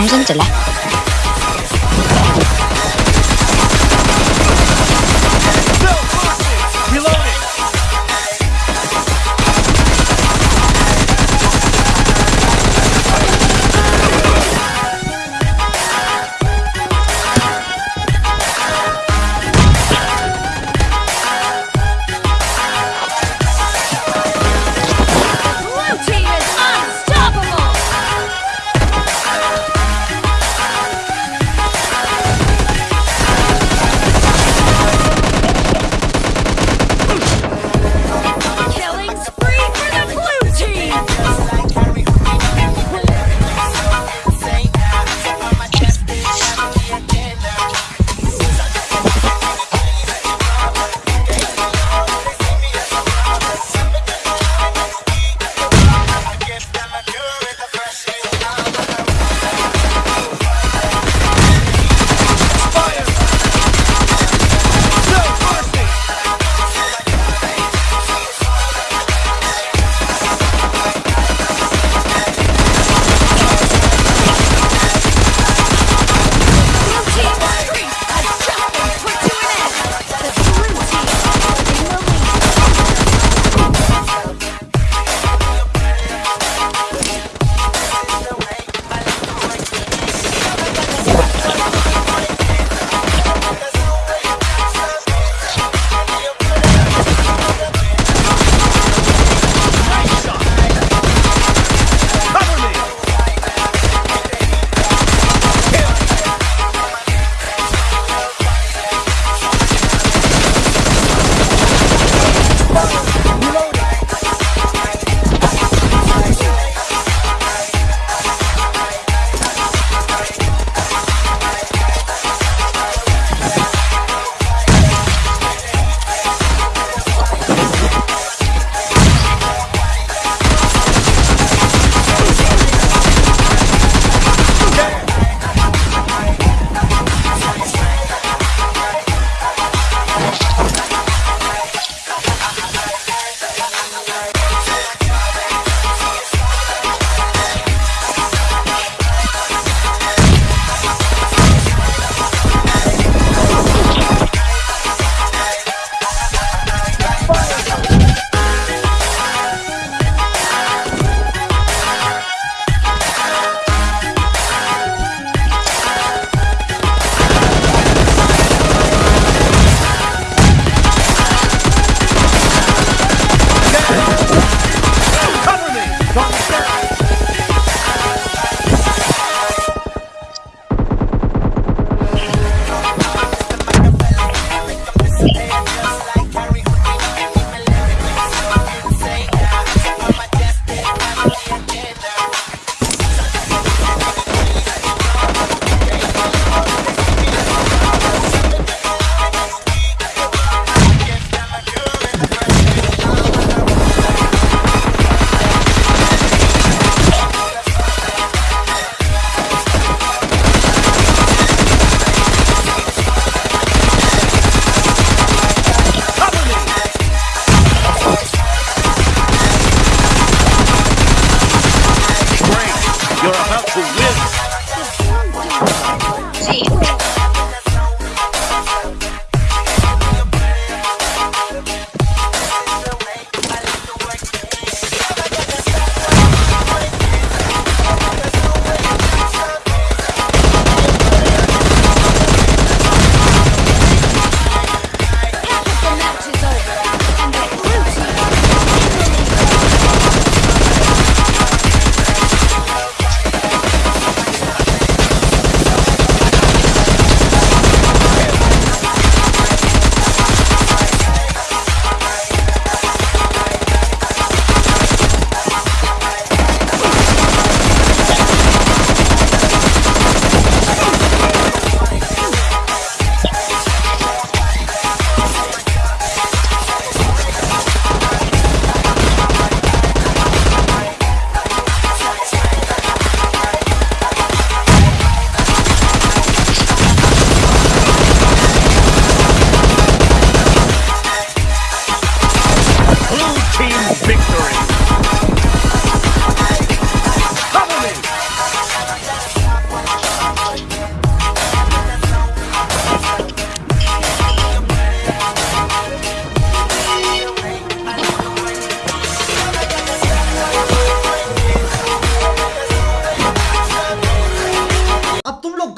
엄청 잘라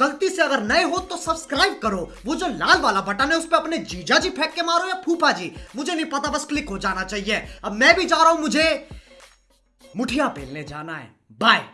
गलती से अगर नए हो तो सब्सक्राइब करो वो जो लाल वाला बटन है उस पर अपने जीजा जी फेंक के मारो या फूफा जी मुझे नहीं पता बस क्लिक हो जाना चाहिए अब मैं भी जा रहा हूं मुझे मुठिया पेलने जाना है बाय